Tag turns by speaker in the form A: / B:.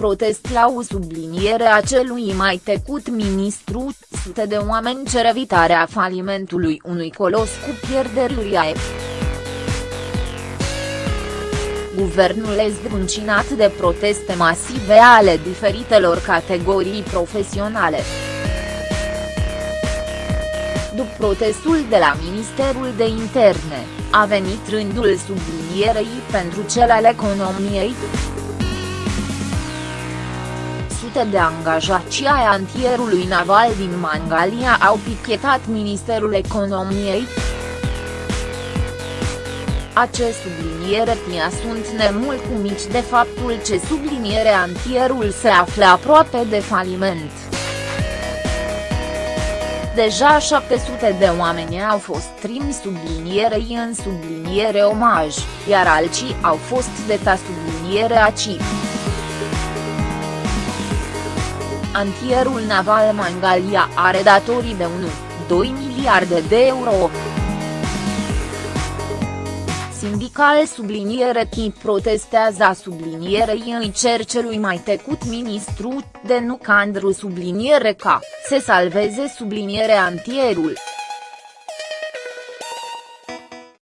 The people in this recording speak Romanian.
A: protest la o subliniere a celui mai tecut ministru, sute de oameni cer evitarea falimentului unui colos cu pierderi uriașe. Guvernul zdruncinat de proteste masive ale diferitelor categorii profesionale. După protestul de la Ministerul de Interne, a venit rândul sublinierei pentru cel al economiei. Sute de angajați ai antierului naval din Mangalia au pichetat Ministerul Economiei. Acest subliniere tia sunt nemulțumiți de faptul ce subliniere antierul se află aproape de faliment. Deja 700 de oameni au fost trimi sublinierei în subliniere omaj, iar alții au fost deta subliniere aci. Antierul naval Mangalia are datorii de 1,2 miliarde de euro sindical subliniere chi protestează sublinierei îi cer celui mai tecut ministru, de nu Candru subliniere ca, se salveze sublinierea antierul.